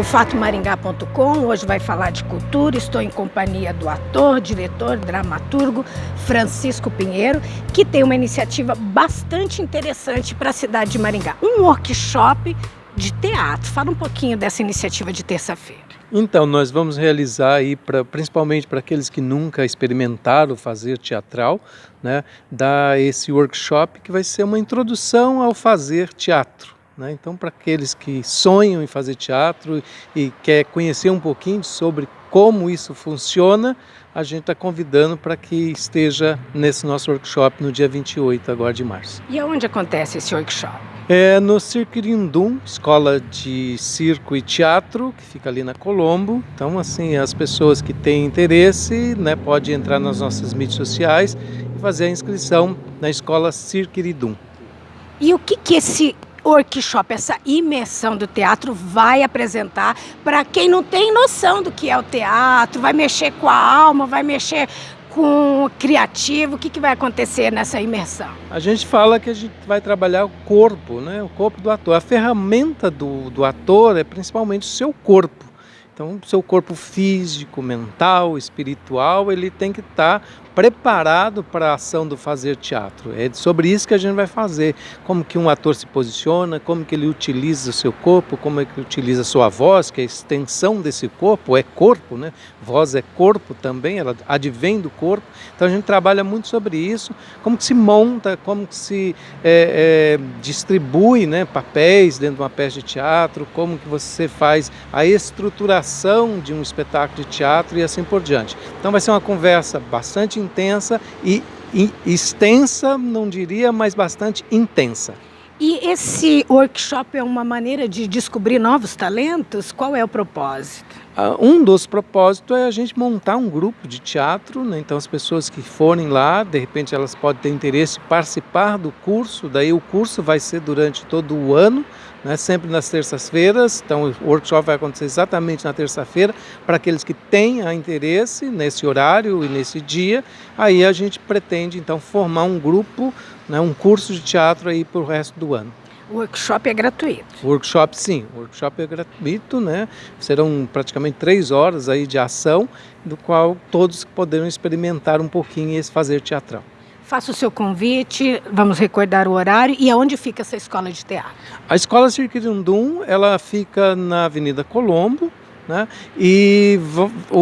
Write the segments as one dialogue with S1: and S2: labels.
S1: o fatomaringá.com. Hoje vai falar de cultura. Estou em companhia do ator, diretor, dramaturgo Francisco Pinheiro, que tem uma iniciativa bastante interessante para a cidade de Maringá. Um workshop de teatro. Fala um pouquinho dessa iniciativa de terça-feira.
S2: Então, nós vamos realizar aí, pra, principalmente para aqueles que nunca experimentaram fazer teatral, né, dar esse workshop que vai ser uma introdução ao fazer teatro. Né? Então, para aqueles que sonham em fazer teatro e quer conhecer um pouquinho sobre como isso funciona, a gente está convidando para que esteja nesse nosso workshop no dia 28 agora de março.
S1: E aonde acontece esse workshop?
S2: É no Cirquirindum, Escola de Circo e Teatro, que fica ali na Colombo. Então, assim, as pessoas que têm interesse, né, podem entrar nas nossas mídias sociais e fazer a inscrição na Escola Cirquirindum.
S1: E o que que esse workshop, essa imersão do teatro vai apresentar para quem não tem noção do que é o teatro, vai mexer com a alma, vai mexer com o criativo, o que, que vai acontecer nessa imersão?
S2: A gente fala que a gente vai trabalhar o corpo, né? o corpo do ator. A ferramenta do, do ator é principalmente o seu corpo. Então, o seu corpo físico, mental, espiritual, ele tem que estar tá preparado para a ação do fazer teatro. É sobre isso que a gente vai fazer, como que um ator se posiciona, como que ele utiliza o seu corpo, como é que ele utiliza a sua voz, que é a extensão desse corpo, é corpo, né? Voz é corpo também, ela advém do corpo. Então a gente trabalha muito sobre isso, como que se monta, como que se é, é, distribui né, papéis dentro de uma peça de teatro, como que você faz a estruturação de um espetáculo de teatro e assim por diante. Então vai ser uma conversa bastante intensa e, e extensa, não diria, mas bastante intensa.
S1: E esse workshop é uma maneira de descobrir novos talentos? Qual é o propósito?
S2: Ah, um dos propósitos é a gente montar um grupo de teatro, né? então as pessoas que forem lá, de repente elas podem ter interesse em participar do curso, daí o curso vai ser durante todo o ano, né? sempre nas terças-feiras, então o workshop vai acontecer exatamente na terça-feira, para aqueles que tenham interesse nesse horário e nesse dia, aí a gente pretende então formar um grupo, né? um curso de teatro aí para o resto do ano.
S1: O workshop é gratuito?
S2: O workshop sim, o workshop é gratuito, né? Serão praticamente três horas aí de ação, do qual todos poderão experimentar um pouquinho esse fazer teatral.
S1: Faça o seu convite, vamos recordar o horário e aonde fica essa escola de teatro?
S2: A escola Cirquirundum, ela fica na Avenida Colombo, né? E o,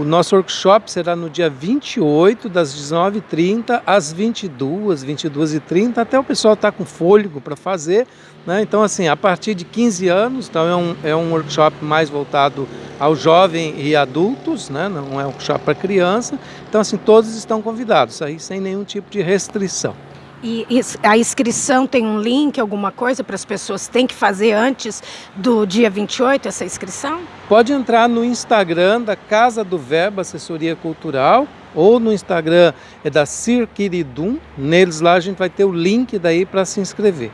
S2: o, nosso workshop será no dia 28, das 19h30 às 22 22h30, até o pessoal estar tá com fôlego para fazer. Né? Então, assim, a partir de 15 anos, então é um, é um workshop mais voltado ao jovem e adultos, né? não é um workshop para criança. Então, assim, todos estão convidados, aí sem nenhum tipo de restrição.
S1: E a inscrição tem um link, alguma coisa para as pessoas têm que fazer antes do dia 28 essa inscrição?
S2: Pode entrar no Instagram da Casa do Verbo Assessoria Cultural ou no Instagram é da Cirquiridum. Neles lá a gente vai ter o link daí para se inscrever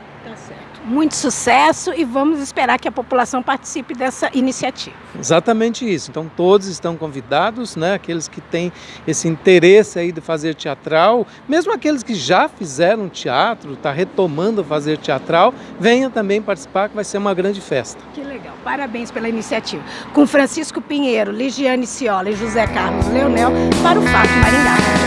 S1: muito sucesso e vamos esperar que a população participe dessa iniciativa.
S2: Exatamente isso. Então todos estão convidados, né? Aqueles que têm esse interesse aí de fazer teatral, mesmo aqueles que já fizeram teatro, está retomando fazer teatral, venham também participar que vai ser uma grande festa.
S1: Que legal. Parabéns pela iniciativa. Com Francisco Pinheiro, Ligiane Ciola e José Carlos Leonel para o Fato Maringá.